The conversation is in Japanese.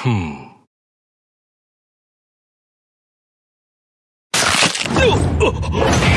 Hmm. No!